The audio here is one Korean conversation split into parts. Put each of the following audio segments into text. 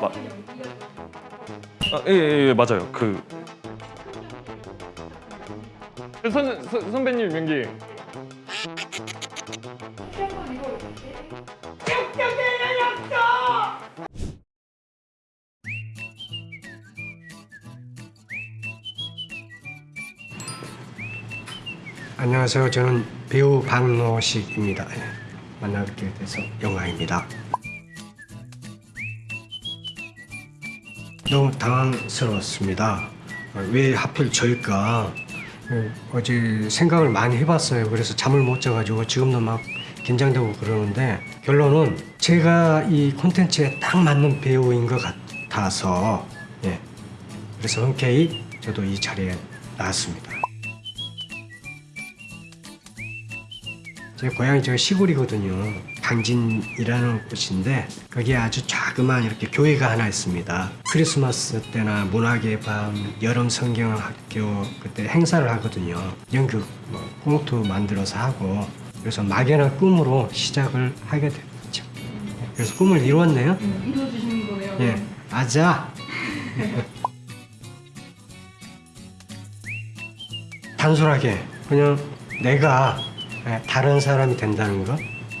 마... 아, 예, 예, 예, 맞아요. 그 선, 선, 선배님 연기 안녕하세요. 저는 배우 박노식입니다. 예, 만나뵙게 돼서 영광입니다. 너무 당황스러웠습니다. 어, 왜 하필 저일까? 예, 어제 생각을 많이 해봤어요. 그래서 잠을 못 자가지고 지금도 막 긴장되고 그러는데 결론은 제가 이 콘텐츠에 딱 맞는 배우인 것 같아서 예, 그래서 흔쾌히 저도 이 자리에 나왔습니다. 제 고향이 저 시골이거든요. 강진이라는 곳인데 거기에 아주 자그마한 이렇게 교회가 하나 있습니다. 크리스마스 때나 문학의 밤, 여름 성경학교 그때 행사를 하거든요. 연극 뭐 꽁트 만들어서 하고 그래서 막연한 꿈으로 시작을 하게 됐죠. 그래서 꿈을 이루었네요. 이루어주시는 거네요. 예, 아자. 단순하게 그냥 내가 예, 다른 사람이 된다는 거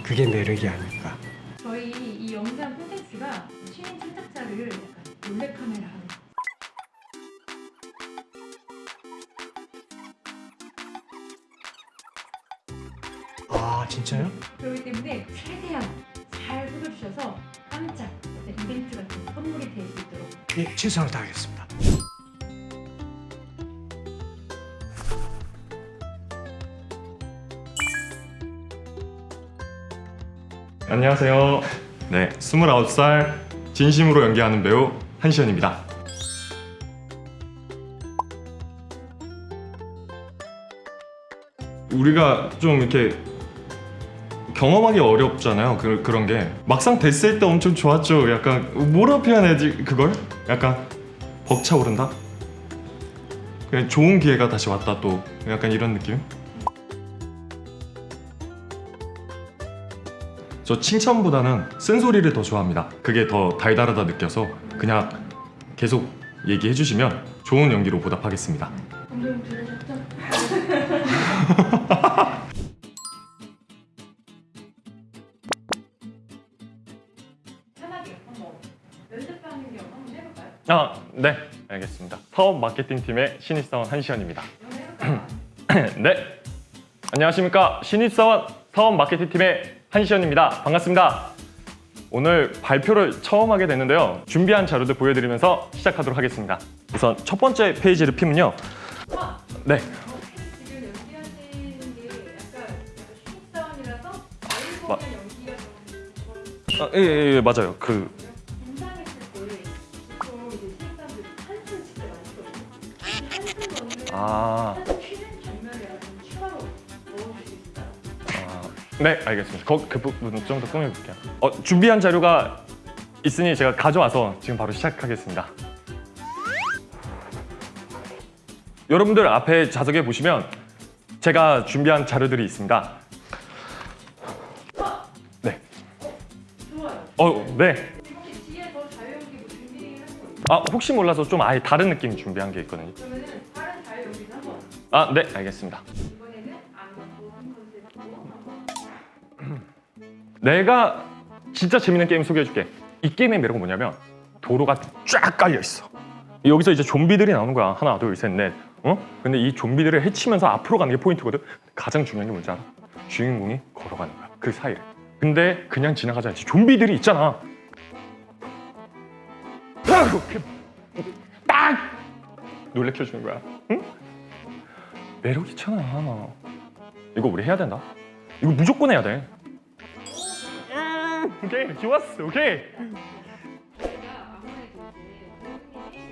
그게 매력이 아닐까. 저희 이 영상 콘텐츠가 신인 몰래카메라 하는 아 진짜요? 그렇기 때문에 최대한 잘 속여주셔서 깜짝 이벤트 같은 선물이 될 수 있도록 예, 최선을 다하겠습니다. 안녕하세요. 네, 29살 진심으로 연기하는 배우 한시현입니다. 우리가 좀 이렇게 경험하기 어렵잖아요. 그, 그런 게 막상 됐을 때 엄청 좋았죠. 약간 뭐라 표현해야지 그걸? 약간 벅차오른다? 그냥 좋은 기회가 다시 왔다 또 약간 이런 느낌? 저 칭찬보다는 쓴소리를 더 좋아합니다. 그게 더 달달하다 느껴서 그냥 계속 얘기해 주시면 좋은 연기로 보답하겠습니다. 아, 네, 알겠습니다. 사업 마케팅 팀의 신입사원 한시현입니다. 네, 안녕하십니까 신입사원 사업 마케팅 팀의 한시현입니다. 반갑습니다. 오늘 발표를 처음 하게 됐는데요. 준비한 자료들 보여드리면서 시작하도록 하겠습니다. 우선 첫 번째 페이지를 피면요. 와! 네, 아, 예, 예, 예, 맞아요. 그긴 네, 알겠습니다. 거, 그 부분 좀 더 꾸며볼게요. 어, 준비한 자료가 있으니 제가 가져와서 지금 바로 시작하겠습니다. 여러분들 앞에 좌석에 보시면 제가 준비한 자료들이 있습니다. 네. 좋아요. 어, 네. 아, 혹시 몰라서 좀 아예 다른 느낌 준비한 게 있거든요. 그러면은 다른 자유연기도 한번 아, 네, 알겠습니다. 내가 진짜 재밌는 게임 소개해줄게. 이 게임의 매력은 뭐냐면 도로가 쫙 깔려 있어. 여기서 이제 좀비들이 나오는 거야. 하나, 둘, 셋, 넷. 어? 근데 이 좀비들을 해치면서 앞으로 가는 게 포인트거든. 가장 중요한 게 뭔지 알아? 주인공이 걸어가는 거야. 그 사이를. 근데 그냥 지나가지 않지. 좀비들이 있잖아. 딱 놀래켜주는 거야. 응? 매력 있잖아. 이거 우리 해야 된다. 이거 무조건 해야 돼. 음, 오케이 좋았어 오케이. 제가 아무래도 이제 배우님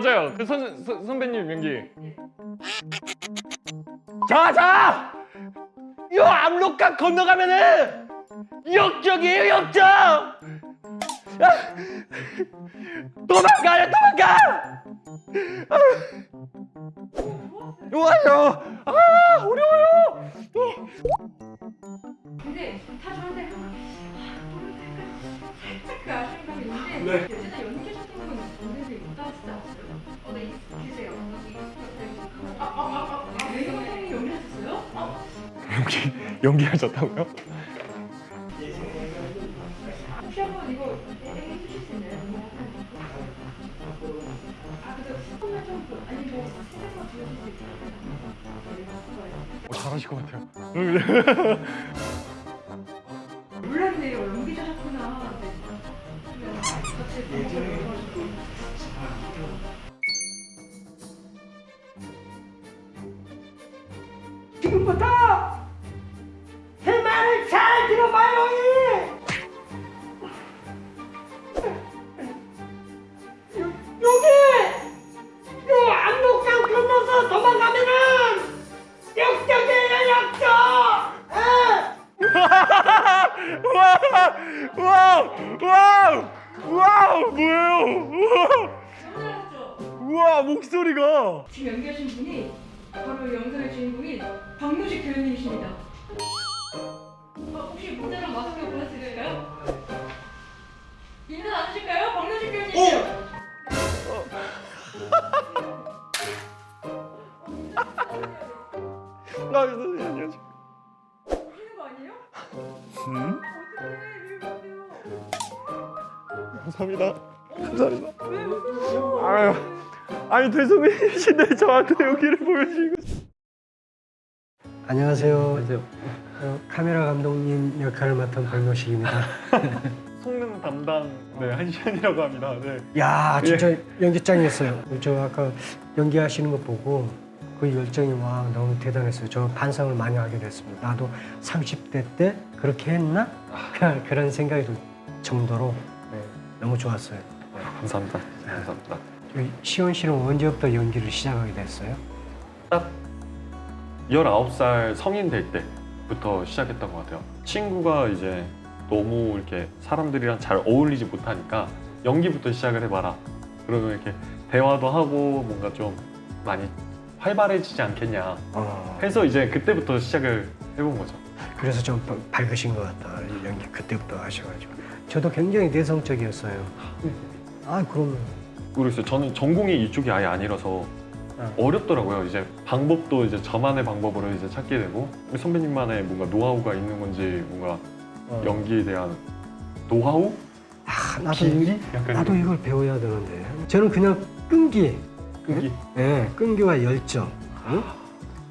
맞아요. 그 선, 선, 선배님 연기. 자 자! 요 압록강 건너가면은 역적이에요 역적! 아! 도망가요 도망가! 아! 좋아요. 아 어려워요. 근데 다 좋은데 살짝 그 아쉬운 감이 있는데 진짜 연기 있어요? 어, 잘하실 것 같아요 몰랐네요. 연기자셨구나. 네. 같이 지금부터 와우 와우 와우 와우 뭐예요 잘하셨죠? 우와 목소리가 지금 연기하신 분이 바로 영상의 주인공인 박노식 배우님이십니다. 어, 혹시 모자랑 마스크 보내드릴까요? 인사 나누실까요? 박노식 배우님. 나 안녕하세요 오시는 거 아니에요? 음? 감사합니다 감사합니다? 아유 아니 대소민이신데 저한테 여기를 보여주시고 안녕하세요. 어, 카메라 감독님 역할을 맡은 박노식입니다. 성능 담당 네 한시현이라고 합니다 네 야 진짜 연기 짱이었어요. 저 아까 연기하시는 거 보고 그 열정이 와 너무 대단했어요. 저 반성을 많이 하게 됐습니다. 나도 30대 때 그렇게 했나? 그런 생각이 들 정도로 네, 너무 좋았어요. 감사합니다 감사합니다 저희 시원 씨는 언제부터 연기를 시작하게 됐어요? 딱 19살 성인 될 때부터 시작했던 것 같아요. 친구가 이제 너무 이렇게 사람들이랑 잘 어울리지 못하니까 연기부터 시작을 해봐라. 그러면 이렇게 대화도 하고 뭔가 좀 많이 활발해지지 않겠냐 어, 해서 이제 그때부터 시작을 해본 거죠. 그래서 좀 바- 밝으신 것 같다. 연기 그때부터 하셔가지고. 저도 굉장히 내성적이었어요. 아 그러면 모르겠어요. 저는 전공이 이쪽이 아예 아니라서 어. 어렵더라고요. 이제 방법도 이제 저만의 방법으로 이제 찾게 되고 선배님만의 뭔가 노하우가 있는 건지 뭔가 어. 연기에 대한 노하우? 아, 나도 기술이? 약간 나도 이걸 배워야 되는데. 저는 그냥 끈기, 끈기. 예, 끈기와 열정, 응?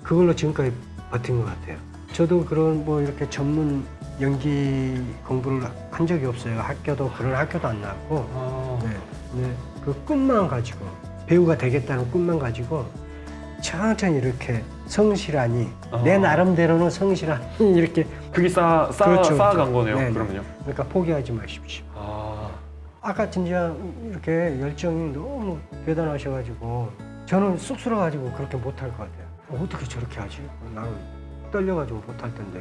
그걸로 지금까지 버틴 것 같아요. 저도 그런 뭐 이렇게 전문 연기 공부를 한 적이 없어요. 학교도 그런 학교도 안 나왔고, 아, 네, 네, 그 꿈만 가지고 배우가 되겠다는 꿈만 가지고 천천히 이렇게 성실하니 내 아. 나름대로는 성실하니 이렇게 그게 쌓아, 쌓아, 그렇죠, 쌓아간 그렇죠. 거네요. 네, 네. 그러면요. 그러니까 포기하지 마십시오. 아, 아까 진짜 이렇게 열정이 너무 대단하셔가지고 저는 쑥스러워가지고 그렇게 못할 것 같아요. 어떻게 저렇게 하지? 나는 떨려가지고 못할 텐데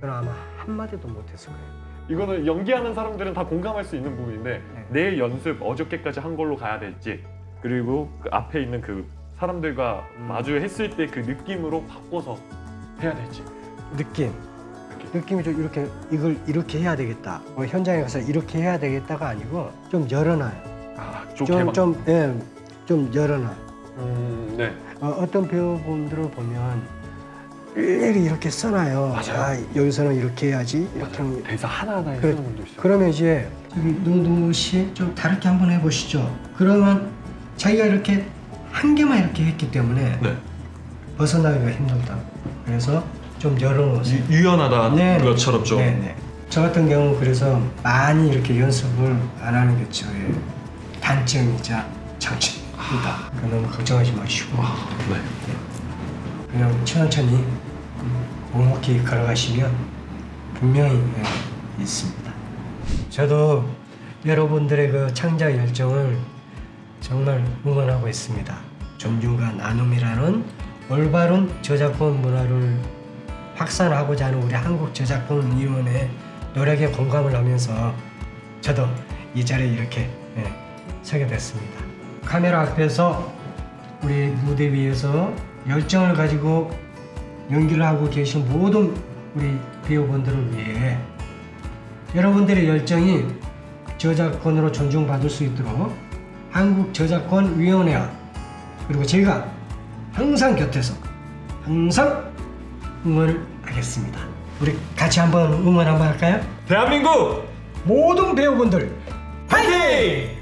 저는 아마 한마디도 못했을 거예요. 이거는 연기하는 사람들은 다 공감할 수 있는 부분인데 네. 내일 연습 어저께까지 한 걸로 가야 될지 그리고 그 앞에 있는 그 사람들과 음. 마주했을 때 그 느낌으로 바꿔서 해야 될지. 느낌. 느낌. 느낌이 좀 이렇게 이걸 이렇게 해야 되겠다. 뭐 현장에 가서 이렇게 해야 되겠다가 아니고 좀 열어놔요. 아, 좋게 막. 좀, 좀, 예, 좀 열어놔. 음, 네. 어, 어떤 배우분들을 보면 일일이 이렇게 써놔요. 맞아요. 아, 여기서는 이렇게 해야지. 이렇게 맞아요. 하면 대사 하나하나에 그래. 쓰는 분도 있어요. 그러면 이제 저기 눈두시 좀 다르게 한번 해보시죠. 그러면 자기가 이렇게 한 개만 이렇게 했기 때문에 네. 벗어나기가 힘들다. 그래서 좀 열어놓으세요. 유 연하다 네. 것처럼 좀. 네 네. 저 같은 경우 그래서 많이 이렇게 연습을 안 하는 게 저의 단점이자 장점입니다. 그러니까 너무 걱정하지 마시고 네. 그냥 천천히 묵묵히 걸어가시면 분명히 예, 있습니다. 저도 여러분들의 그 창작 열정을 정말 응원하고 있습니다. 존중과 나눔이라는 올바른 저작권 문화를 확산하고자 하는 우리 한국저작권위원회 노력에 공감을 하면서 저도 이 자리에 이렇게 예, 서게 됐습니다. 카메라 앞에서 우리 무대 위에서 열정을 가지고 연기를 하고 계신 모든 우리 배우분들을 위해 여러분들의 열정이 저작권으로 존중받을 수 있도록 한국저작권위원회와 그리고 제가 항상 곁에서 항상 응원을 하겠습니다. 우리 같이 한번 응원 한번 할까요? 대한민국 모든 배우분들 파이팅!